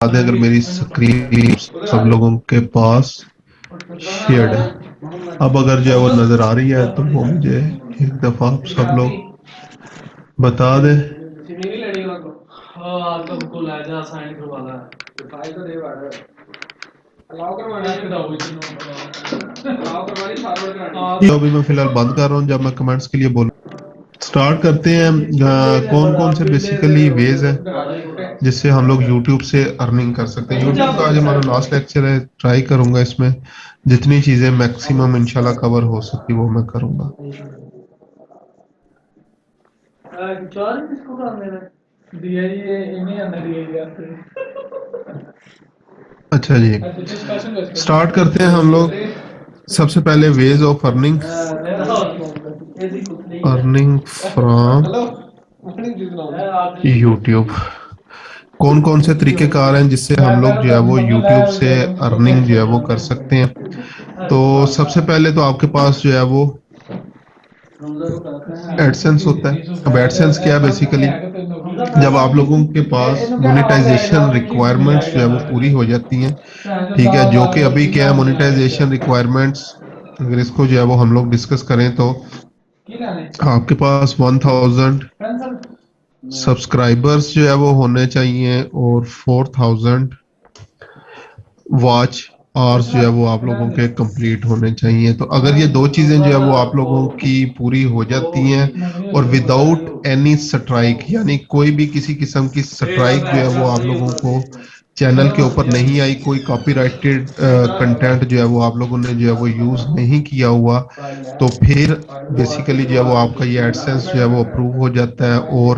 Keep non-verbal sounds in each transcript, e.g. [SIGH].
دیں اگر میری سکرین سب لوگوں کے پاس شیئرڈ ہے؟ اب اگر جو ہے وہ نظر آ رہی ہے تو وہ مجھے ایک دفعہ آپ سب لوگ بتا دیں ابھی میں فی الحال بند کر رہا ہوں جب میں کمنٹس کے لیے بولوں۔ سٹارٹ کرتے ہیں کون کون سے بیسیکلی ویز ہیں جس سے ہم لوگ یوٹیوب سے ارننگ کر سکتے ہیں؟ یوٹیوب کا آج ہمارا لاسٹ لیکچر ہے ٹرائی کروں گا اس میں۔ جتنی چیزیں میکسیمم انشاءاللہ کور ہو سکتی وہ میں کروں گا۔ اچھا جی۔ سٹارٹ کرتے ہیں ہم لوگ۔ سب سے پہلے ways of earning earning from YouTube کون کون سے طریقہ کار ہیں جس سے ہم لوگ جو ہے وہ یوٹیوب سے ارننگ جو ہے وہ کر سکتے ہیں؟ تو سب سے پہلے تو آپ کے پاس جو ہے وہ ایڈسنس ہوتا ہے۔ اب ایڈسنس کیا بیسیکلی جب آپ لوگوں کے پاس مونیٹائزیشن ریکوائرمنٹس جو ہے وہ پوری ہو جاتی ہیں، ٹھیک ہے، جو کہ ابھی کیا ہے مونیٹائزیشن ریکوائرمنٹس اگر اس کو جو ہے وہ ہم لوگ ڈسکس کریں تو آپ کے پاس ون تھاؤزنڈ سبسکرائبرز جو ہے وہ ہونے چاہیے اور فور تھاؤزنڈ واچ آرز جو ہے وہ آپ لوگوں کے کمپلیٹ ہونے چاہیے۔ تو اگر یہ دو چیزیں جو ہے وہ آپ لوگوں کی پوری ہو جاتی ہیں اور وداؤٹ اینی سٹرائک یعنی کوئی بھی کسی قسم کی سٹرائک جو ہے وہ آپ لوگوں کو چینل کے اوپر نہیں آئی، کوئی کاپی رائٹڈ کنٹینٹ جو ہے وہ آپ لوگوں نے جو ہے وہ یوز نہیں کیا ہوا، تو پھر بیسیکلی جو ہے وہ آپ کا یہ ایڈسنس جو ہے وہ اپروو ہو جاتا ہے اور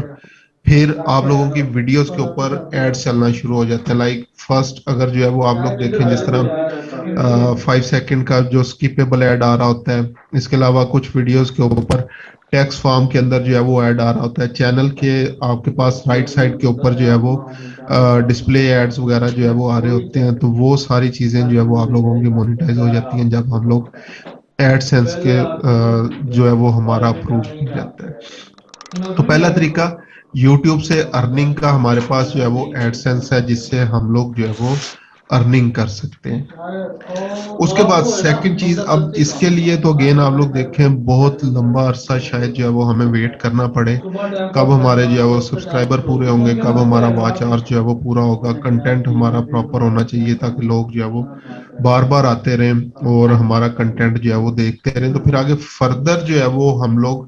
پھر آپ لوگوں کی ویڈیوز کے اوپر ایڈ چلنا شروع ہو جاتے ہیں۔ لائک فرسٹ اگر جو ہے وہ آپ لوگ دیکھیں جس طرح فائیو سیکنڈ کا جو سکیپیبل ایڈ آ رہا ہوتا ہے، اس کے علاوہ کچھ ویڈیوز کے اوپر ٹیکس فارم کے اندر جو ہے وہ ایڈ آ رہا ہوتا ہے۔ چینل کے آپ کے پاس رائٹ سائڈ کے اوپر جو ہے وہ ڈسپلے ایڈز وغیرہ جو ہے وہ آ رہے ہوتے ہیں، تو وہ ساری چیزیں جو ہے وہ آپ لوگوں کی مونیٹائز ہو جاتی ہیں جب ہم لوگ ایڈ سینس کے جو ہے وہ ہمارا اپروو ہو جاتا ہے۔ تو پہلا طریقہ یوٹیوب سے ارننگ کا ہمارے پاس جو ہے وہ ایڈ سینس ہے، جس سے ہم لوگ جو ہے وہ ارننگ کر سکتے ہیں۔ اس کے بعد سیکنڈ چیز، اب اس کے لیے تو اگین آپ لوگ دیکھیں، بہت لمبا عرصہ شاید جو ہے وہ ہمیں ویٹ کرنا پڑے۔ کب ہمارے جو ہے وہ سبسکرائبر پورے ہوں گے، کب ہمارا واچ آر جو ہے وہ پورا ہوگا۔ کنٹینٹ ہمارا پراپر ہونا چاہیے تاکہ لوگ جو ہے وہ بار بار آتے رہیں اور ہمارا کنٹینٹ جو ہے وہ دیکھتے رہیں۔ تو پھر آگے فردر جو ہے وہ ہم لوگ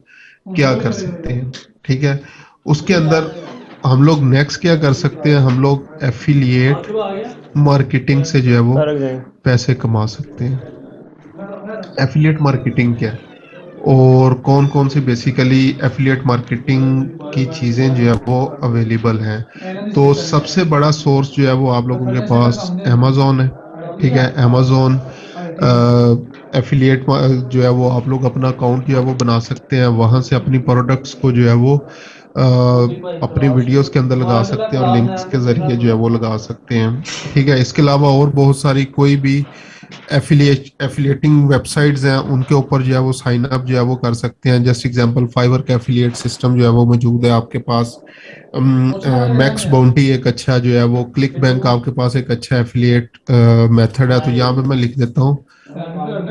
کیا کر سکتے ہیں؟ ٹھیک ہے؟ اس کے اندر ہم لوگ نیکسٹ کیا کر سکتے ہیں؟ ہم لوگ ایفیلیٹ مارکیٹنگ سے جو ہے وہ پیسے کما سکتے ہیں۔ ایفیلیٹ مارکیٹنگ کیا اور کون کون سی بیسیکلی ایفیلیٹ مارکیٹنگ کی چیزیں جو ہے وہ اویلیبل ہیں؟ تو سب سے بڑا سورس جو ہے وہ آپ لوگوں کے پاس امیزون ہے ٹھیک ہے؟ امیزون ایفیلیٹ جو ہے وہ آپ لوگ اپنا اکاؤنٹ جو ہے وہ بنا سکتے ہیں۔ وہاں سے اپنی پروڈکٹس کو جو ہے وہ اپنی ویڈیوز کے اندر لگا سکتے ہیں اور لنکس کے ذریعے جو ہے وہ لگا سکتے ہیں۔ ٹھیک ہے اس کے علاوہ اور بہت ساری کوئی بھی ایفیلیٹنگ ویب سائٹس ہیں ان کے اوپر جو ہے وہ سائن اپ جو ہے وہ کر سکتے ہیں۔ جسٹ ایگزامپل فائیور کا ایفیلیٹ سسٹم جو ہے وہ موجود ہے آپ کے پاس۔ میکس باؤنٹی ایک اچھا جو ہے وہ کلک بینک آپ کے پاس ایک اچھا ایفیلیٹ میتھڈ ہے۔ تو یہاں پہ میں لکھ دیتا ہوں۔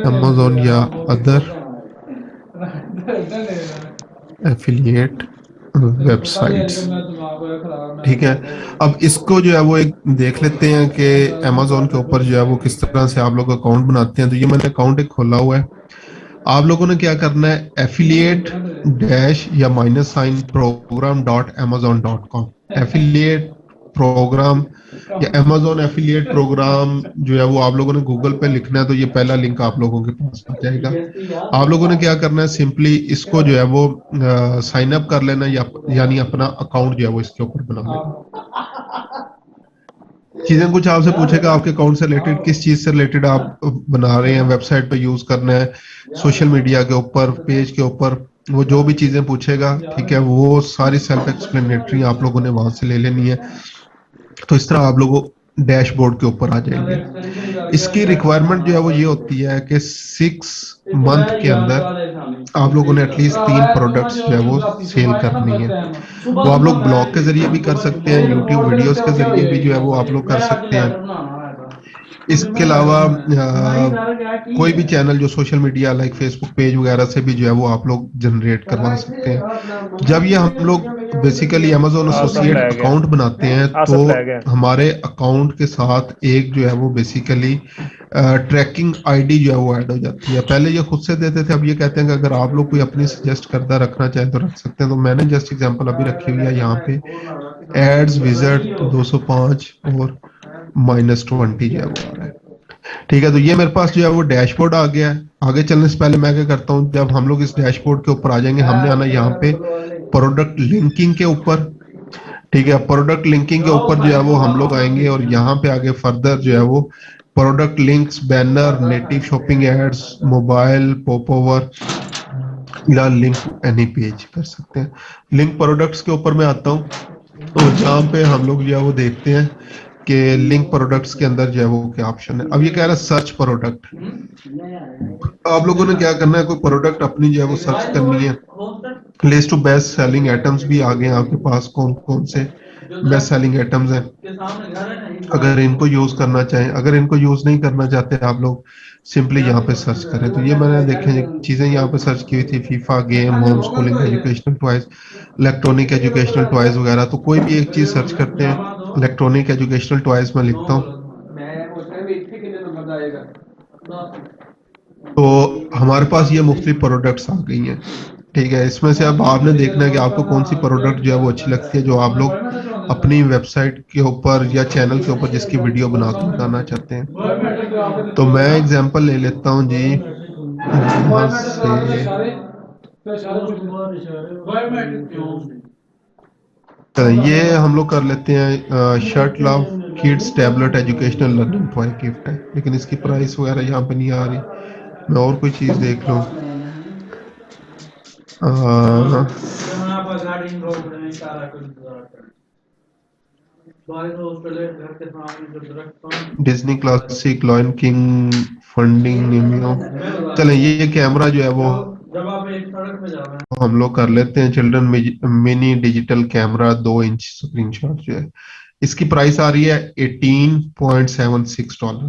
امیزون یا ادر ایفیلیٹ [LAUGHS] ویب سائٹس ٹھیک ہے اب اس کو جو ہے وہ ایک دیکھ لیتے ہیں کہ امیزون کے اوپر جو ہے وہ کس طرح سے آپ لوگ اکاؤنٹ بناتے ہیں تو یہ میں نے اکاؤنٹ ایک کھولا ہوا ہے آپ لوگوں نے کیا کرنا ہے ایفیلیٹ ڈیش یا minus sign program dot Amazon dot com affiliate program یا امیزون ایفیلیٹ پروگرام جو ہے وہ آپ لوگوں نے گوگل پہ لکھنا ہے تو یہ پہلا لنک آپ لوگوں کے پاس آ جائے گا۔ آپ لوگوں نے کیا کرنا ہے؟ سمپلی اس کو جو ہے وہ سائن اپ کر لینا یا یعنی اپنا اکاؤنٹ جو ہے وہ اس کے اوپر بنا لینا۔ چیزیں کچھ آپ سے پوچھے گا، آپ کے اکاؤنٹ سے ریلیٹڈ کس چیز سے ریلیٹڈ آپ بنا رہے ہیں؟ ویب سائٹ پہ یوز کرنا ہے سوشل میڈیا کے اوپر پیج کے اوپر، وہ جو بھی چیزیں پوچھے گا، ٹھیک ہے، وہ ساری سیلف ایکسپلینیٹری آپ لوگوں نے وہاں سے لے لینی ہے۔ تو اس طرح آپ لوگوں ڈیش بورڈ کے اوپر آ جائیں گے۔ اس کی ریکوائرمنٹ جو ہے وہ یہ ہوتی ہے کہ سکس منتھ کے اندر آپ لوگوں نے ایٹ لیسٹ تین پروڈکٹس جو ہے وہ سیل کرنی ہے وہ آپ لوگ بلاگ کے ذریعے بھی کر سکتے ہیں یوٹیوب ویڈیوز کے ذریعے بھی جو ہے وہ آپ لوگ کر سکتے ہیں۔ اس کے علاوہ کوئی بھی چینل جو social media like Facebook page وغیرہ سے بھی جو ہے وہ آپ لوگ جنریٹ کروا سکتے ہیں جب یہ ہم لوگ بیسیکلی امیزون ایسوسیٹ اکاؤنٹ بناتے ہیں تو ہمارے اکاؤنٹ کے ساتھ ایک جو ہے وہ بیسیکلی ٹریکنگ آئی ڈی جو ہے وہ ایڈ ہو جاتی ہے پہلے یہ خود سے دیتے تھے اب یہ کہتے ہیں کہ اگر آپ لوگ کوئی اپنی سجیسٹ کردہ رکھنا چاہیں تو رکھ سکتے ہیں تو میں نے جسٹ ایگزامپل ابھی رکھی ہوئی ہے یہاں پہ ایڈز وزٹ دو سو پانچ اور مائنس ٹوینٹی جو ہے وہ آ رہا ہے۔ ٹھیک ہے، تو یہ میرے پاس جو ہے وہ ڈیش بورڈ آ گیا ہے۔ آگے چلنے سے پہلے میں کیا کرتا ہوں، جب ہم لوگ اس ڈیش بورڈ کے اوپر آ جائیں گے، ہم نے آنا یہاں پہ پروڈکٹ لنکنگ کے اوپر۔ ٹھیک ہے پروڈکٹ لنکنگ کے اوپر جو ہے وہ ہم لوگ آئیں گے اور یہاں پہ آگے فردر جو ہے وہ product links banner native shopping ads mobile popover یا لنک اینی پیج کر سکتے ہیں۔ لنک پروڈکٹس کے اوپر میں آتا ہوں۔ تو جہاں پہ ہم لوگ جو ہے وہ دیکھتے ہیں کہ لنک پروڈکٹس کے اندر جو ہے وہ کیا آپشن ہے؟ اب یہ کہہ رہا ہے سرچ پروڈکٹ آپ لوگوں نے کیا کرنا ہے؟ کوئی پروڈکٹ اپنی جو ہے وہ سرچ کرنی ہے۔ لسٹ بیسٹ سیلنگ آئٹمس بھی آ گئے ہیں آپ کے پاس، کون کون سے بیسٹ سیلنگ آئٹمس ہیں۔ اگر ان کو یوز کرنا چاہیں، اگر ان کو یوز نہیں کرنا چاہتے آپ لوگ سمپلی یہاں پہ سرچ کریں۔ تو یہ میں نے دیکھیں چیزیں یہاں پہ سرچ کی ہوئی تھی FIFA game home schooling educational toys electronic educational toys وغیرہ۔ تو کوئی بھی ایک چیز سرچ کرتے ہیں الیکٹرانک ایجوکیشنل ٹوائز میں لکھتا ہوں۔ تو ہمارے پاس یہ مختلف پروڈکٹس آ گئی ہیں۔ ٹھیک ہے، اس میں سے اب آپ نے دیکھنا ہے کہ آپ کو کون سی پروڈکٹ جو ہے وہ اچھی لگتی ہے، جو آپ لوگ اپنی ویب سائٹ کے اوپر یا چینل کے اوپر جس کی ویڈیو بنا کے بتانا چاہتے ہیں۔ تو میں اگزامپل لے لیتا ہوں جی۔ سے۔ یہ ہم لوگ کر لیتے ہیں shirt love kids tablet, educational learning toy gift ہے لیکن اس کی پرائس وغیرہ یہاں پہ نہیں آ رہی۔ میں اور کوئی چیز دیکھ لوں۔ Disney classic, Lion King, finding چلیں، یہ کیمرہ جو ہے وہ ہم لوگ کر لیتے ہیں۔ چلڈرن منی ڈیجیٹل کیمرہ دو انچ سکرین شاٹ جو ہے۔ اس کی پرائس آ رہی ہے eighteen point seven six dollar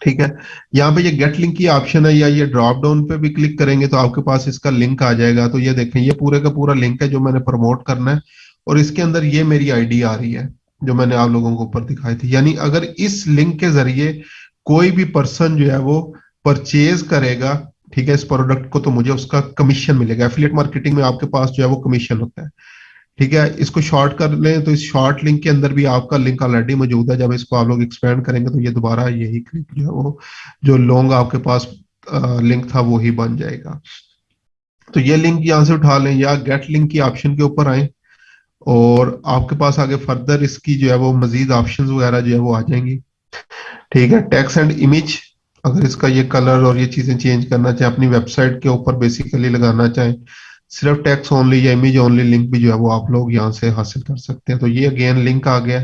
ٹھیک ہے۔ یہاں پہ یہ گیٹ لنک کی آپشن ہے یا یہ ڈراپ ڈاؤن پہ بھی کلک کریں گے تو آپ کے پاس اس کا لنک آ جائے گا۔ تو یہ دیکھیں، یہ پورے کا پورا لنک ہے جو میں نے پروموٹ کرنا ہے۔ اور اس کے اندر یہ میری آئی ڈی آ رہی ہے جو میں نے آپ لوگوں کو اوپر دکھائی تھی۔ یعنی اگر اس لنک کے ذریعے کوئی بھی پرسن جو ہے وہ پرچیز کرے گا ٹھیک ہے، اس پروڈکٹ کو تو مجھے اس کا کمیشن ملے گا۔ ایفیلیٹ مارکیٹنگ میں آپ کے پاس جو ہے وہ کمیشن ہوتا ہے۔ ٹھیک ہے، اس کو شارٹ کر لیں تو اس شارٹ لنک کے اندر بھی آپ کا لنک آلریڈی موجود ہے۔ جب اس کو آپ لوگ ایکسپینڈ کریں گے تو یہ دوبارہ یہی کلک جو ہے وہ، جو لونگ آپ کے پاس لنک تھا وہی بن جائے گا۔ تو یہ لنک یہاں سے اٹھا لیں یا گیٹ لنک کی آپشن کے اوپر آئیں۔ اور آپ کے پاس آگے فردر اس کی جو ہے وہ مزید آپشن وغیرہ جو ہے وہ آ جائیں گی۔ ٹھیک ہے ٹیکس اینڈ امیج اگر اس کا یہ کلر اور یہ چیزیں چینج کرنا چاہیں، اپنی ویب سائٹ کے اوپر بیسیکلی لگانا چاہیں، صرف ٹیکس اونلی یا امیج اونلی لنک بھی جو ہے وہ آپ لوگ یہاں سے حاصل کر سکتے ہیں۔ تو یہ اگین لنک آ گیا،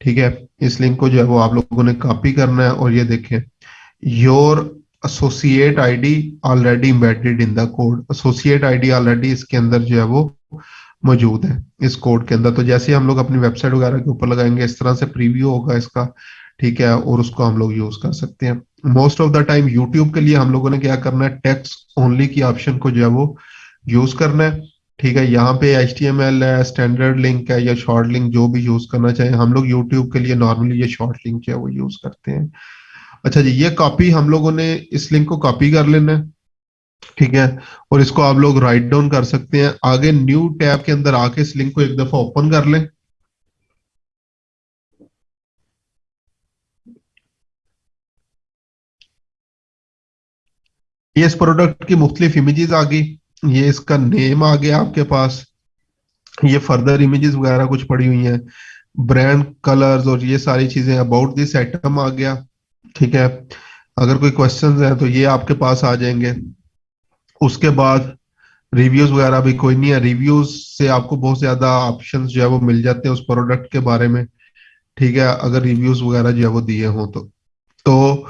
ٹھیک ہے؟ اس لنک کو جو ہے وہ آپ لوگوں نے کاپی کرنا ہے اور یہ دیکھیں your associate I D already embedded in the code associate I D already اس کے اندر جو ہے وہ موجود ہے اس کوڈ کے اندر۔ تو جیسے ہم لوگ اپنی ویب سائٹ وغیرہ کے اوپر لگائیں گے، اس طرح سے پریویو ہوگا اس کا، ٹھیک ہے؟ اور اس کو ہم لوگ یوز کر سکتے ہیں۔ Most of the time YouTube کے لیے ہم لوگوں نے کیا کرنا ہے ٹیکس اونلی کی آپشن کو جو ہے وہ یوز کرنا ہے. ٹھیک ہے، یہاں پہ ایچ ٹی ایم ایل ہے اسٹینڈرڈ لنک ہے یا شارٹ لنک جو بھی یوز کرنا چاہیں، ہم لوگ یوٹیوب کے لیے نارملی یہ شارٹ لنک جو ہے وہ یوز کرتے ہیں. اچھا جی یہ کاپی ہم لوگوں نے اس لنک کو کاپی کر لینا ہے. ٹھیک ہے، اور اس کو آپ لوگ رائٹ ڈاؤن کر سکتے ہیں. آگے نیو ٹیب کے اندر آ کے اس لنک کو ایک دفعہ اوپن کر لیں. یہ اس پروڈکٹ کی مختلف امیجز آ گئی، یہ اس کا نیم آ گیا آپ کے پاس، یہ فردر امیجز وغیرہ کچھ پڑی ہوئی ہیں برانڈ کلرز اور یہ ساری چیزیں اباؤٹ دس آئٹم آ گیا، ٹھیک ہے؟ اگر کوئی کوشچنز ہیں تو یہ آپ کے پاس آ جائیں گے۔ اس کے بعد ریویوز وغیرہ بھی کوئی نہیں ہے۔ ریویوز سے آپ کو بہت زیادہ آپشنز جو ہے وہ مل جاتے ہیں اس پروڈکٹ کے بارے میں، ٹھیک ہے؟ اگر ریویوز وغیرہ جو ہے وہ دیے ہوں تو۔ تو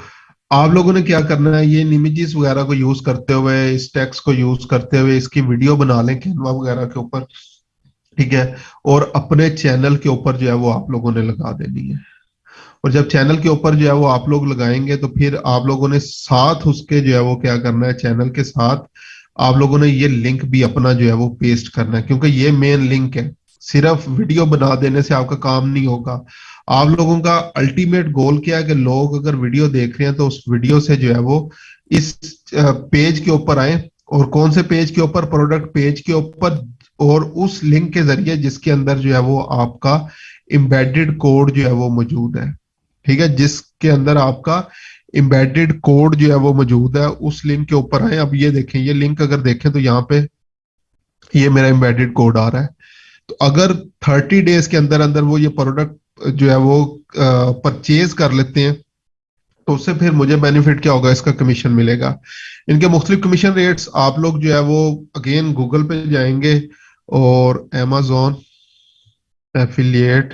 آپ لوگوں نے کیا کرنا ہے؟ یہ امیجز وغیرہ کو یوز کرتے ہوئے، اس ٹیکس کو یوز کرتے ہوئے، اس کی ویڈیو بنا لیں کینوا وغیرہ کے اوپر، ٹھیک ہے؟ اور اپنے چینل کے اوپر جو ہے وہ آپ لوگوں نے لگا دینی ہے۔ اور جب چینل کے اوپر جو ہے وہ آپ لوگ لگائیں گے، تو پھر آپ لوگوں نے ساتھ اس کے جو ہے وہ کیا کرنا ہے؟ چینل کے ساتھ آپ لوگوں نے یہ لنک بھی اپنا جو ہے وہ پیسٹ کرنا ہے۔ کیونکہ یہ مین لنک ہے۔ صرف ویڈیو بنا دینے سے آپ کا کام نہیں ہوگا۔ آپ لوگوں کا الٹیمیٹ گول کیا ہے کہ لوگ اگر ویڈیو دیکھ رہے ہیں تو اس ویڈیو سے جو ہے وہ اس پیج کے اوپر آئیں اور کون سے پیج کے اوپر؟ پروڈکٹ پیج کے اوپر اور اس لنک کے ذریعے جس کے اندر جو ہے وہ آپ کا امبیڈڈ کوڈ جو ہے وہ موجود ہے۔ ٹھیک ہے؟ جس کے اندر آپ کا امبیڈڈ کوڈ جو ہے وہ موجود ہے، اس لنک کے اوپر آئیں۔ اب یہ دیکھیں، یہ لنک اگر دیکھیں تو یہاں پہ یہ میرا امبیڈڈ کوڈ آ رہا ہے۔ تو اگر تھرٹی ڈیز کے اندر اندر وہ یہ پروڈکٹ جو ہے وہ پرچیز کر لیتے ہیں، تو اس سے پھر مجھے بینیفٹ کیا ہوگا، اس کا کمیشن ملے گا۔ ان کے مختلف کمیشن ریٹس آپ لوگ جو ہے وہ اگین گوگل پہ جائیں گے اور امیزون ایفیلیٹ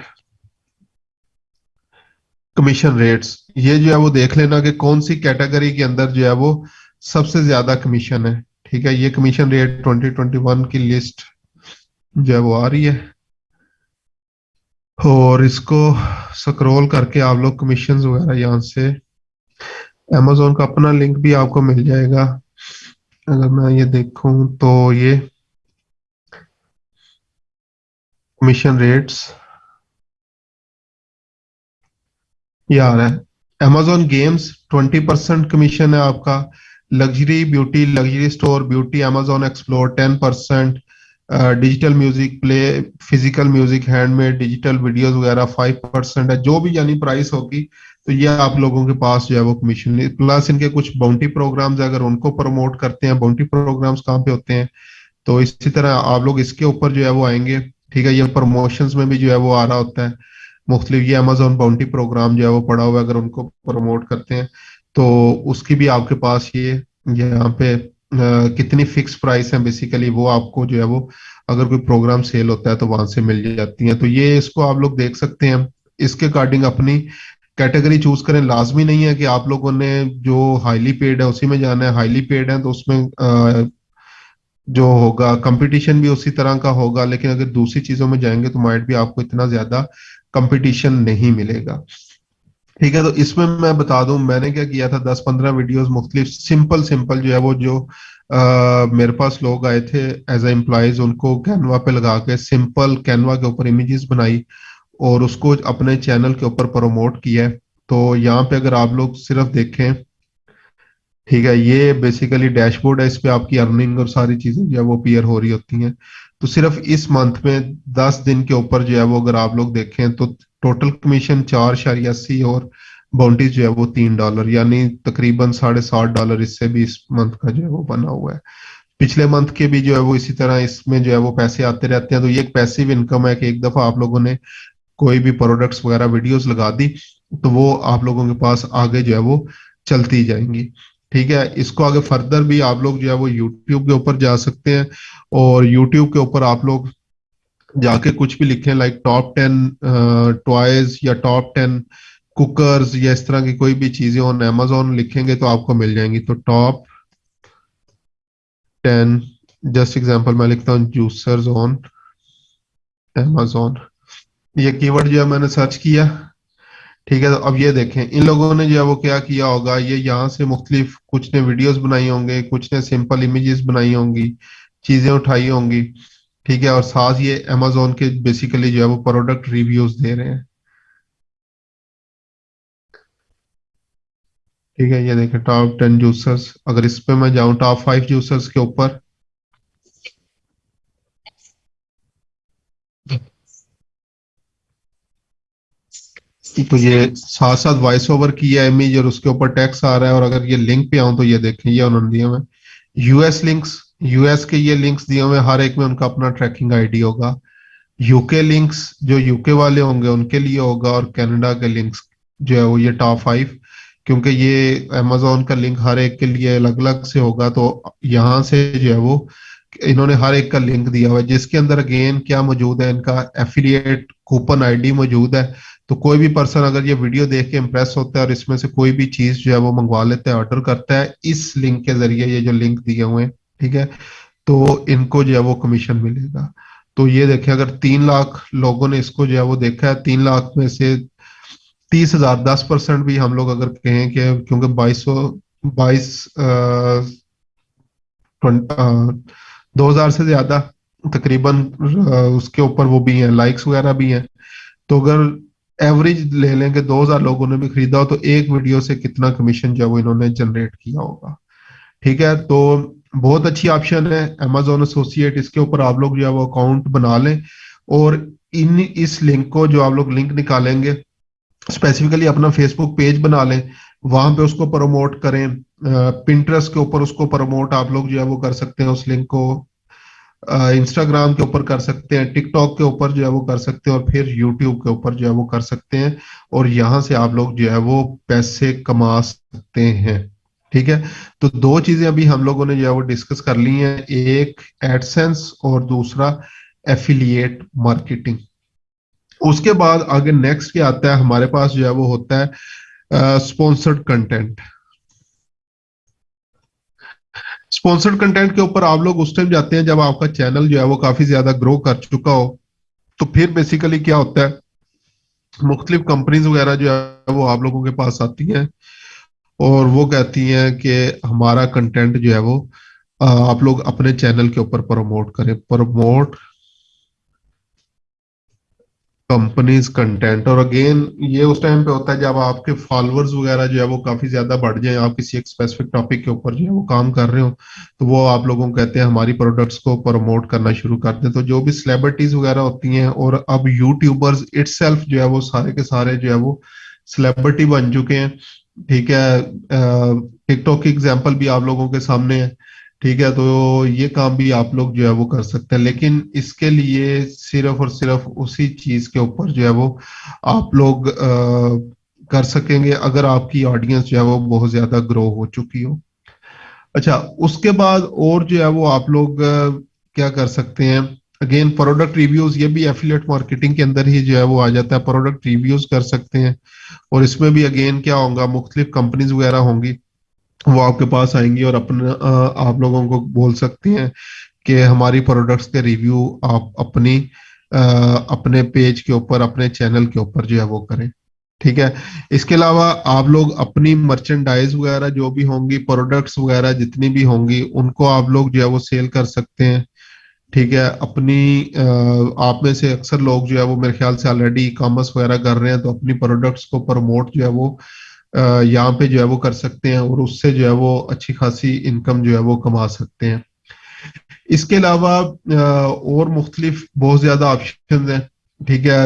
کمیشن ریٹس یہ جو ہے وہ دیکھ لینا کہ کون سی کیٹیگری کے اندر جو ہے وہ سب سے زیادہ کمیشن ہے۔ ٹھیک ہے، یہ کمیشن ریٹ 2021 کی لسٹ جو ہے وہ آ رہی ہے۔ اور اس کو سکرول کر کے آپ لوگ کمیشن وغیرہ یہاں سے امیزون کا اپنا لنک بھی آپ کو مل جائے گا۔ اگر میں یہ دیکھوں تو یہ کمیشن ریٹس یہ آ رہا ہے۔ Amazon games twenty percent commission ہے آپ کا۔ Luxury beauty luxury store beauty Amazon explore ten percent digital music play physical music handmade digital videos وغیرہ فائیو پرسینٹ ہے، جو بھی یعنی پرائس ہوگی، تو یہ آپ لوگوں کے پاس جو ہے وہ کمیشن پلس ان کے کچھ باؤنٹی پروگرامز اگر ان کو پروموٹ کرتے ہیں باؤنٹی پروگرامز کہاں پہ ہوتے ہیں، تو اسی طرح آپ لوگ اس کے اوپر جو ہے وہ آئیں گے، ٹھیک ہے، یہ پروموشنز میں بھی جو ہے وہ آ رہا ہوتا ہے، مختلف یہ امیزون باؤنٹی پروگرام جو ہے وہ پڑا ہوا ہے، اگر ان کو پروموٹ کرتے ہیں، تو اس کی بھی آپ کے پاس یہ، یہاں پہ کتنی فکس پرائس ہیں بیسیکلی وہ آپ کو جو ہے وہ اگر کوئی پروگرام سیل ہوتا ہے تو وہاں سے مل جاتی ہیں۔ تو یہ اس کو آپ لوگ دیکھ سکتے ہیں۔ اس کے اکارڈنگ اپنی کیٹیگری چوز کریں۔ لازمی نہیں ہے کہ آپ لوگوں نے جو ہائیلی پیڈ ہے اسی میں جانا ہے۔ ہائیلی پیڈ ہے تو اس میں جو ہوگا کمپٹیشن بھی اسی طرح کا ہوگا۔ لیکن اگر دوسری چیزوں میں جائیں گے تو مائٹ بھی آپ کو اتنا زیادہ کمپٹیشن نہیں ملے گا۔ ٹھیک ہے، تو اس میں میں بتا دوں، میں نے کیا کیا تھا، دس پندرہ ویڈیوز مختلف سمپل سمپل جو ہے وہ جو میرے پاس لوگ آئے تھے ایز اے امپلائیز ان کو کینوا پہ لگا کے سمپل کینوا کے اوپر امیجز بنائی اور اس کو اپنے چینل کے اوپر پروموٹ کیا ہے۔ تو یہاں پہ اگر آپ لوگ صرف دیکھیں، ٹھیک ہے، یہ بیسیکلی ڈیش بورڈ ہے، اس پہ آپ کی ارننگ اور ساری چیزیں جو ہے وہ پیئر ہو رہی ہوتی ہیں۔ تو صرف اس منتھ میں دس دن کے اوپر جو ہے وہ اگر آپ لوگ دیکھیں، تو ٹوٹل کمیشن چار شاری اسی اور باؤنڈریز جو ہے وہ تین ڈالر یعنی تقریباً ساڑھے ساٹھ ڈالر اس سے بھی اس منتھ کا جو ہے وہ بنا ہوا ہے۔ پچھلے منتھ کے بھی جو ہے وہ اسی طرح اس میں جو ہے وہ پیسے آتے رہتے ہیں۔ تو یہ ایک پیسو انکم ہے کہ ایک دفعہ آپ لوگوں نے کوئی بھی پروڈکٹس وغیرہ ویڈیوز لگا دی، تو وہ آپ لوگوں کے پاس آگے جو ہے وہ چلتی جائیں گی۔ ٹھیک ہے، اس کو آگے فردر بھی آپ لوگ جو ہے وہ یوٹیوب کے اوپر جا سکتے ہیں اور یوٹیوب کے اوپر آپ لوگ جا کے کچھ بھی لکھیں لائک ٹاپ ٹین ٹوائز یا ٹاپ ٹین کوکرز یا اس طرح کی کوئی بھی چیزیں آن امیزون لکھیں گے تو آپ کو مل جائیں گی۔ تو ٹاپ ٹین جسٹ ایگزامپل میں لکھتا ہوں جوسرز آن امیزون یہ کی ورڈ جو ہے میں نے سرچ کیا۔ ٹھیک ہے، تو اب یہ دیکھیں۔ ان لوگوں نے جو ہے وہ کیا کیا ہوگا؟ یہ یہاں سے مختلف کچھ نے ویڈیوز بنائی ہوں گے، کچھ نے سمپل امیجز بنائی ہوں گی، چیزیں اٹھائی ہوں گی۔ ٹھیک ہے، اور ساتھ یہ امیزون کے بیسیکلی جو ہے وہ پروڈکٹ ریویوز دے رہے ہیں۔ ٹھیک ہے، یہ دیکھیں ٹاپ ٹین جوسرز اگر اس پہ میں جاؤں ٹاپ فائیو جوسرز کے اوپر۔ تو یہ ساتھ ساتھ وائس اوور کیا امیج اور اس کے اوپر ٹیکس آ رہا ہے، اور اگر یہ لنک پہ آؤں تو یہ دیکھیں، یہ انہوں نے دیا میں۔ U S links U S کے یہ لنکس دیے ہوئے ہر ایک میں ان کا اپنا ٹریکنگ آئی ڈی ہوگا۔ یو کے لنکس جو یو کے والے ہوں گے، ان کے لیے ہوگا اور کینیڈا کے لنکس جو ہے وہ یہ ٹاپ فائیو کیونکہ یہ امیزون کا لنک ہر ایک کے لیے الگ الگ سے ہوگا۔ تو یہاں سے جو ہے وہ انہوں نے ہر ایک کا لنک دیا ہوا ہے۔ جس کے اندر اگین کیا موجود ہے، ان کا ایفیلیٹ کوپن آئی ڈی موجود ہے۔ تو کوئی بھی پرسن اگر یہ ویڈیو دیکھ کے امپریس ہوتا ہے اور اس میں سے کوئی بھی چیز جو ہے وہ منگوا لیتا ہے آرڈر کرتا ہے، اس لنک کے ذریعے یہ جو لنک دیے ہوئے ہیں ٹھیک ہے؟ تو ان کو جو ہے وہ کمیشن ملے گا۔ تو یہ دیکھیں، اگر تین لاکھ لوگوں نے اس کو جو ہے وہ دیکھا ہے، تین لاکھ میں سے تیس ہزار، دس پرسینٹ بھی ہم لوگ اگر کہیں کہ کیونکہ بائیس سو، بائیس دو ہزار سے زیادہ تقریباً اس کے اوپر وہ بھی ہیں لائکس وغیرہ بھی ہیں۔ تو اگر ایوریج لے لیں کہ دو ہزار لوگوں نے بھی خریدا ہو، تو ایک ویڈیو سے کتنا کمیشن جو ہے وہ انہوں نے جنریٹ کیا ہوگا۔ ٹھیک ہے؟ تو بہت اچھی آپشن ہے امیزون ایسوسیٹ اس کے اوپر آپ لوگ جو ہے وہ اکاؤنٹ بنا لیں اور ان اس لنک کو جو آپ لوگ لنک نکالیں گے اسپیسیفکلی اپنا فیس بک پیج بنا لیں، وہاں پہ اس کو پروموٹ کریں پنٹرس کے اوپر اس کو پروموٹ آپ لوگ جو ہے وہ کر سکتے ہیں اس لنک کو انسٹاگرام کے اوپر کر سکتے ہیں ٹک ٹاک کے اوپر جو ہے وہ کر سکتے ہیں اور پھر یوٹیوب کے اوپر جو ہے وہ کر سکتے ہیں اور یہاں سے آپ لوگ جو ہے وہ پیسے کما سکتے ہیں۔ ٹھیک ہے؟ تو دو چیزیں ابھی ہم لوگوں نے جو ہے وہ ڈسکس کر لی ہیں، ایک ایڈ سینس اور دوسرا ایفیلیٹ مارکیٹنگ اس کے بعد آگے نیکسٹ کیا آتا ہے؟ ہمارے پاس جو ہے وہ ہوتا ہے اسپونسرڈ کنٹینٹ اسپونسرڈ کنٹینٹ کے اوپر آپ لوگ اس ٹائم جاتے ہیں جب آپ کا چینل جو ہے وہ کافی زیادہ گرو کر چکا ہو، تو پھر بیسیکلی کیا ہوتا ہے؟ مختلف کمپنیز وغیرہ جو ہے وہ آپ لوگوں کے پاس آتی ہیں۔ اور وہ کہتی ہیں کہ ہمارا کنٹینٹ جو ہے وہ آپ لوگ اپنے چینل کے اوپر پروموٹ کریں۔ پروموٹ کمپنیز کنٹینٹ اور اگین یہ اس ٹائم پہ ہوتا ہے جب آپ کے فالوورز وغیرہ جو ہے وہ کافی زیادہ بڑھ جائیں، آپ کسی ایک اسپیسیفک ٹاپک کے اوپر جو ہے وہ کام کر رہے ہو تو وہ آپ لوگوں کو کہتے ہیں ہماری پروڈکٹس کو پروموٹ کرنا شروع کر دیں۔ تو جو بھی سلیبریٹیز وغیرہ ہوتی ہیں، اور اب یوٹیوبرز اٹ سیلف جو ہے وہ سارے کے سارے جو ہے وہ سلیبریٹی بن چکے ہیں۔ ٹھیک ہے ٹک ٹاک کی ایگزامپل بھی آپ لوگوں کے سامنے ہے۔ ٹھیک ہے، تو یہ کام بھی آپ لوگ جو ہے وہ کر سکتے ہیں۔ لیکن اس کے لیے صرف اور صرف اسی چیز کے اوپر جو ہے وہ آپ لوگ کر سکیں گے۔ اگر آپ کی آڈینس جو ہے وہ بہت زیادہ گرو ہو چکی ہو۔ اچھا اس کے بعد اور جو ہے وہ آپ لوگ کیا کر سکتے ہیں؟ اگین پروڈکٹ ریویوز یہ بھی ایفیلیٹ مارکیٹنگ کے اندر ہی جو ہے وہ آ جاتا ہے۔ پروڈکٹ ریویوز کر سکتے ہیں۔ اور اس میں بھی اگین کیا ہوگا؟ مختلف کمپنیز وغیرہ ہوں گی۔ وہ آپ کے پاس آئیں گی اور اپنا آپ لوگوں کو بول سکتی ہیں کہ ہماری پروڈکٹس کے ریویو آپ اپنی اپنے پیج کے اوپر، اپنے چینل کے اوپر جو ہے وہ کریں۔ ٹھیک ہے؟ اس کے علاوہ آپ لوگ اپنی مرچنڈائز وغیرہ جو بھی ہوں گی پروڈکٹس وغیرہ جتنی بھی ہوں گی، ان کو آپ لوگ جو ہے وہ سیل کر سکتے ہیں۔ ٹھیک ہے، اپنی آپ میں سے اکثر لوگ جو ہے وہ میرے خیال سے آلریڈی ای کامرس وغیرہ کر رہے ہیں، تو اپنی پروڈکٹس کو پروموٹ جو ہے وہ یہاں پہ جو ہے وہ کر سکتے ہیں اور اس سے جو ہے وہ اچھی خاصی انکم جو ہے وہ کما سکتے ہیں۔ اس کے علاوہ اور مختلف بہت زیادہ آپشنز ہیں، ٹھیک ہے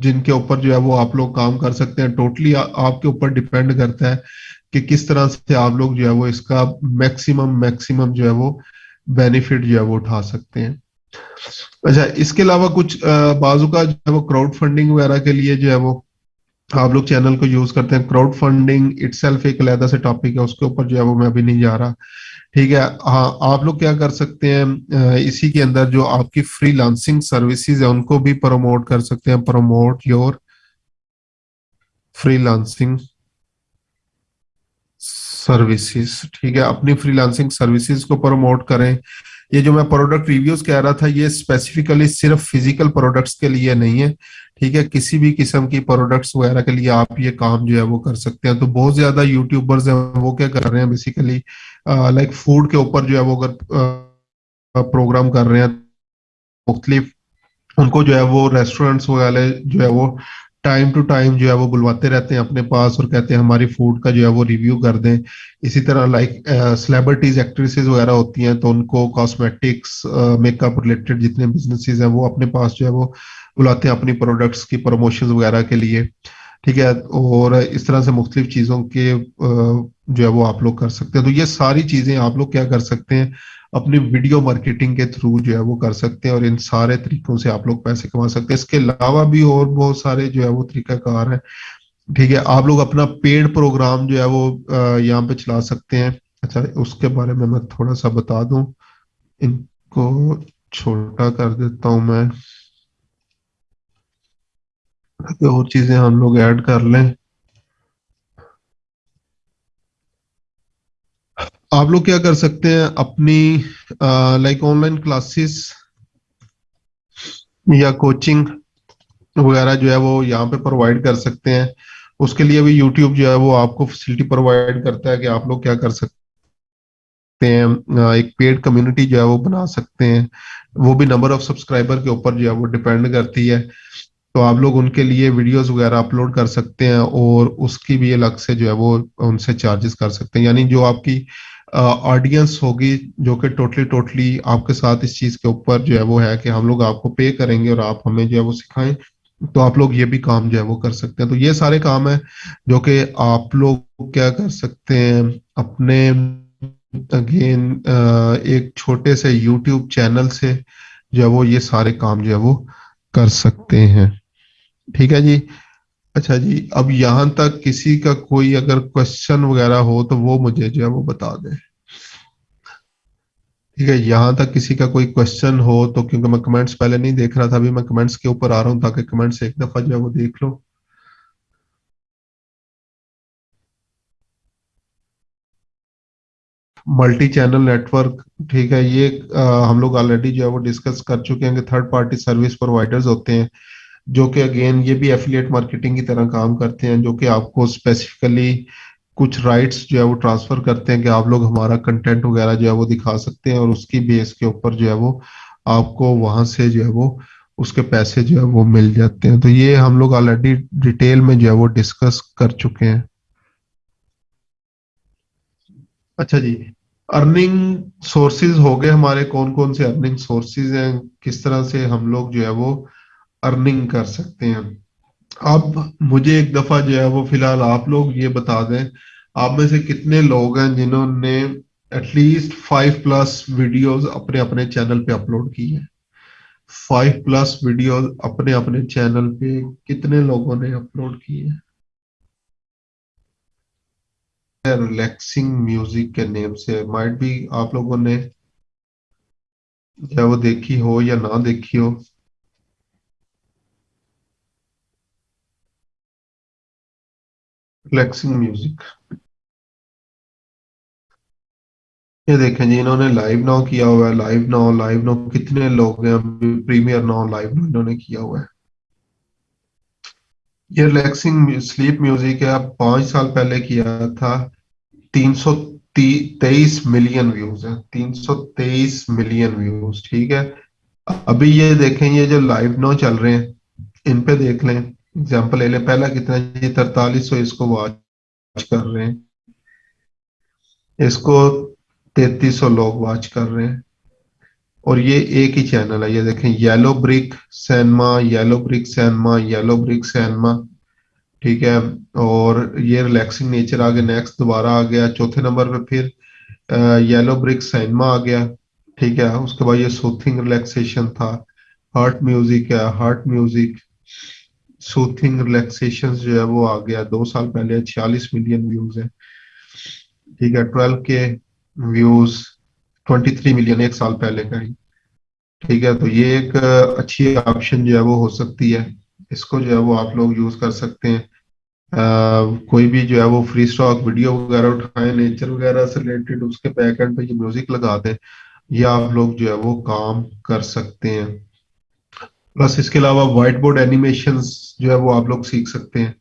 جن کے اوپر جو ہے وہ آپ لوگ کام کر سکتے ہیں۔ ٹوٹلی آپ کے اوپر ڈیپینڈ کرتا ہے کہ کس طرح سے آپ لوگ جو ہے وہ اس کا میکسیمم میکسیمم جو ہے وہ بینیفٹ جو ہے وہ اٹھا سکتے ہیں۔ اچھا اس کے علاوہ کچھ بازو کا جو ہے وہ کراؤڈ فنڈنگ وغیرہ کے لیے جو ہے وہ آپ لوگ چینل کو یوز کرتے ہیں۔ کراؤڈ فنڈنگ اٹ سیلف ایک علیحدہ سے ٹاپک ہے، اس کے اوپر جو ہے وہ میں ابھی نہیں جا رہا۔ ٹھیک ہے ہاں آپ لوگ کیا کر سکتے ہیں اسی کے اندر جو آپ کی فری لانسنگ سروسز ہیں، ان کو بھی پروموٹ کر سکتے ہیں۔ Promote your freelancing services ٹھیک ہے، اپنی فری لانسنگ سروسز کو پروموٹ کریں۔ یہ جو میں پروڈکٹ ریویوز کہہ رہا تھا، یہ اسپیسیفکلی صرف فزیکل پروڈکٹس کے لیے نہیں ہے۔ ٹھیک ہے، کسی بھی قسم کی پروڈکٹس وغیرہ کے لیے آپ یہ کام جو ہے وہ کر سکتے ہیں۔ تو بہت زیادہ یوٹیوبرز ہیں، وہ کیا کر رہے ہیں بیسیکلی لائک فوڈ کے اوپر جو ہے وہ اگر پروگرام کر رہے ہیں، مختلف ان کو جو ہے وہ ریسٹورینٹس وغیرہ جو ہے وہ ٹائم ٹو ٹائم جو ہے وہ بلواتے رہتے ہیں اپنے پاس اور کہتے ہیں ہماری فوڈ کا جو ہے وہ ریویو کر دیں۔ اسی طرح لائک سلیبرٹیز ایکٹریسز وغیرہ ہوتی ہیں تو ان کو کاسمیٹکس میک اپ ریلیٹڈ جتنے بزنسز ہیں وہ اپنے پاس جو ہے وہ بلاتے ہیں اپنی پروڈکٹس کی پروموشنز وغیرہ کے لیے۔ ٹھیک ہے؟ اور اس طرح سے مختلف چیزوں کے uh, جو ہے وہ آپ لوگ کر سکتے ہیں۔ تو یہ ساری چیزیں آپ لوگ کیا کر سکتے ہیں؟ اپنی ویڈیو مارکیٹنگ کے تھرو جو ہے وہ کر سکتے ہیں اور ان سارے طریقوں سے آپ لوگ پیسے کما سکتے ہیں۔ اس کے علاوہ بھی اور بہت سارے جو ہے وہ طریقہ کار ہیں۔ ٹھیک ہے، آپ لوگ اپنا پیڈ پروگرام جو ہے وہ یہاں پہ چلا سکتے ہیں۔ اچھا اس کے بارے میں میں تھوڑا سا بتا دوں۔ ان کو چھوٹا کر دیتا ہوں میں۔ اور چیزیں ہم لوگ ایڈ کر لیں۔ آپ لوگ کیا کر سکتے ہیں اپنی لائک آن لائن کلاسز یا کوچنگ وغیرہ جو ہے وہ یہاں پہ پرووائڈ کر سکتے ہیں۔ اس کے لیے بھی یوٹیوب جو ہے وہ آپ کو فیسلٹی پرووائڈ کرتا ہے کہ آپ لوگ کیا کر سکتے ہیں۔ ایک پیڈ کمیونٹی جو ہے وہ بنا سکتے ہیں۔ وہ بھی نمبر آف سبسکرائبر کے اوپر جو ہے وہ ڈیپینڈ کرتی ہے۔ تو آپ لوگ ان کے لیے ویڈیوز وغیرہ اپلوڈ کر سکتے ہیں اور اس کی بھی الگ سے جو ہے وہ ان سے چارجز کر سکتے ہیں۔ یعنی جو آپ کی آڈینس ہوگی جو کہ ٹوٹلی ٹوٹلی آپ کے ساتھ اس چیز کے اوپر جو ہے وہ ہے کہ ہم لوگ آپ کو پے کریں گے اور آپ ہمیں جو ہے وہ سکھائیں، تو آپ لوگ یہ بھی کام جو ہے وہ کر سکتے ہیں۔ تو یہ سارے کام ہیں جو کہ آپ لوگ کیا کر سکتے ہیں اپنے اگین ایک چھوٹے سے یوٹیوب چینل سے جو ہے وہ یہ سارے کام جو ہے وہ کر سکتے ہیں۔ ٹھیک ہے جی؟ اچھا جی اب یہاں تک کسی کا کوئی اگر کوشچن وغیرہ ہو تو وہ مجھے جو ہے وہ بتا دیں۔ ٹھیک ہے، یہاں تک کسی کا کوئی کوشچن ہو تو کیونکہ میں کمنٹس پہلے نہیں دیکھ رہا تھا، ابھی میں کمنٹس کے اوپر آ رہا ہوں تاکہ کمنٹس ایک دفعہ جو ہے وہ دیکھ لو ملٹی چینل نیٹورک ٹھیک ہے، یہ ہم لوگ آلریڈی جو ہے وہ ڈسکس کر چکے ہیں کہ تھرڈ پارٹی سروس پرووائڈرز ہوتے ہیں۔ جو کہ اگین یہ بھی ایفیلیٹ مارکیٹنگ کی طرح کام کرتے ہیں، جو کہ آپ کو اسپیسیفکلی کچھ رائٹس جو ہے وہ ٹرانسفر کرتے ہیں کہ آپ لوگ ہمارا کنٹینٹ وغیرہ جو ہے وہ دکھا سکتے ہیں اور اس کی بیس کے اوپر جو ہے وہ آپ کو وہاں سے جو ہے وہ اس کے پیسے جو ہے وہ مل جاتے ہیں۔ تو یہ ہم لوگ آلریڈی ڈیٹیل میں جو ہے وہ ڈسکس کر چکے ہیں۔ اچھا جی ارننگ سورسز ہو گئے ہمارے، کون کون سے ارننگ سورسز ہیں، کس طرح سے ہم لوگ جو ہے وہ ارننگ کر سکتے ہیں۔ اب مجھے ایک دفعہ جو ہے وہ فی الحال آپ لوگ یہ بتا دیں، آپ میں سے کتنے لوگ ہیں جنہوں نے at least five plus videos اپنے اپنے چینل پہ اپلوڈ کی ہیں؟ فائیو پلس ویڈیوز اپنے اپنے چینل پہ کتنے لوگوں نے اپلوڈ کی ہیں؟ ریلیکسنگ میوزک کے نیم سے مائٹ بھی آپ لوگوں نے یا وہ دیکھی ہو یا نہ دیکھی ہو۔ ریلیکسنگ میوزک یہ دیکھیں جی انہوں نے لائیو ناؤ کیا ہوا ہے لائیو ناؤ لائیو ناؤ کتنے لوگ ہیں پریمیئر ناؤ لائیو ناؤ انہوں نے کیا ہوا ہے۔ یہ ریلیکسنگ سلیپ میوزک ہے پانچ سال پہلے کیا تھا، تین سو تیئیس ملین ویوز ہیں، تین سو تیئیس ملین ویوز ٹھیک ہے۔ ابھی یہ دیکھیں، یہ جو لائیو نو چل رہے ہیں، ان پہ دیکھ لیں۔ اگزامپل لے لیں، پہلا کتنا جی ترتالیس سو اس کو واچ کر رہے ہیں۔ اس کو تینتیس سو لوگ واچ کر رہے ہیں۔ اور یہ ایک ہی چینل ہے۔ یہ دیکھیں Yellow Break Cinema Yellow Break Cinema Yellow Break Cinema ٹھیک ہے؟ اور یہ ریلیکسنگ نیچر آ گیا نیکسٹ دوبارہ آ گیا۔ چوتھے نمبر پہ پھر یلو برک سائنما آ گیا۔ ٹھیک ہے؟ اس کے بعد یہ سوتھنگ ریلیکسیشن تھا۔ ہارٹ میوزک ہے ہارٹ میوزک سوتھنگ ریلیکسیشن جو ہے وہ آ گیا. دو سال پہلے چھیالیس ملین ویوز ہیں. ٹھیک ہے. ٹویلو کے ویوز ٹوینٹی تھری ملین ایک سال پہلے کا ہی. ٹھیک ہے. تو یہ ایک اچھی آپشن جو ہے وہ ہو سکتی ہے. اس کو جو ہے وہ آپ لوگ یوز کر سکتے ہیں. کوئی بھی جو ہے وہ فری اسٹاک ویڈیو وغیرہ اٹھائیں نیچر وغیرہ سے ریلیٹڈ اس کے بیک اینڈ پہ یہ میوزک لگا دیں. یا آپ لوگ جو ہے وہ کام کر سکتے ہیں. پلس اس کے علاوہ وائٹ بورڈ اینیمیشن جو ہے وہ آپ لوگ سیکھ سکتے ہیں۔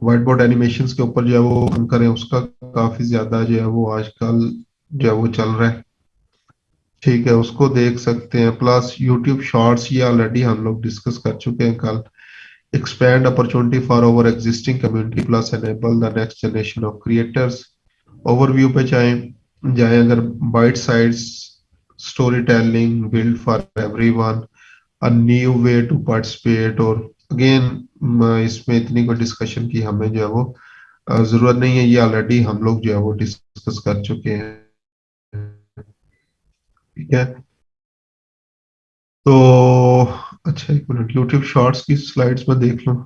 وائٹ بورڈ اینیمیشن کے اوپر جو ہے وہ کام کریں، اس کا کافی زیادہ جو ہے وہ آج کل جو ہے وہ چل رہا ہے۔ ٹھیک ہے، اس کو دیکھ سکتے ہیں۔ پلس یوٹیوب شارٹس یہ آلریڈی ہم لوگ ڈسکس کر چکے ہیں۔ کل expand opportunity for our existing community plus enable the next generation of creators overview پہ جائیں جائیں اگر bite sized storytelling built for everyone a new way to participate اور اگین اس میں اتنی کوئی ڈسکشن کی ہمیں جو ہے وہ ضرورت نہیں ہے۔ یہ آلریڈی ہم لوگ جو ہے وہ ڈسکس کر چکے ہیں۔ ٹھیک ہے۔ تو اچھا ایک منٹ یوٹیوب شارٹس کی سلائڈس میں دیکھ لوں۔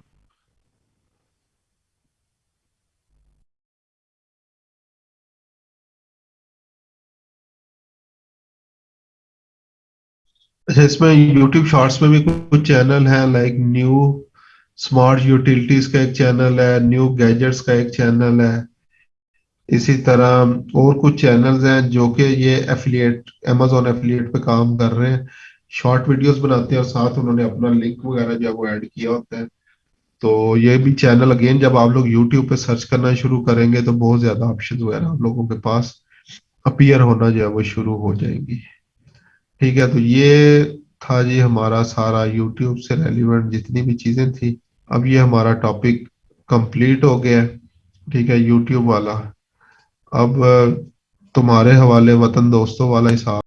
اچھا اس میں یوٹیوب شارٹس میں بھی کچھ چینل ہیں لائک نیو اسمارٹ یوٹیلٹیز کا ایک چینل ہے نیو گیجٹس کا ایک چینل ہے۔ اسی طرح اور کچھ چینلز ہیں جو کہ یہ ایفیلیٹ امیزون ایفیلیٹ پہ کام کر رہے ہیں۔ شارٹ ویڈیوز بناتے ہیں اور ساتھ انہوں نے اپنا لنک وغیرہ جو ہے وہ ایڈ کیا ہوتا ہے۔ تو یہ بھی چینل اگین جب آپ لوگ یوٹیوب پہ سرچ کرنا شروع کریں گے تو بہت زیادہ آپشن وغیرہ آپ لوگوں کے پاس اپیئر ہونا جو ہے وہ شروع ہو جائیں گی۔ ٹھیک ہے، تو یہ تھا جی ہمارا سارا یوٹیوب سے ریلیونٹ جتنی بھی چیزیں تھیں۔ اب یہ ہمارا ٹاپک کمپلیٹ ہو گیا ٹھیک ہے، یوٹیوب والا۔ اب تمہارے حوالے وطن دوستوں والا حساب۔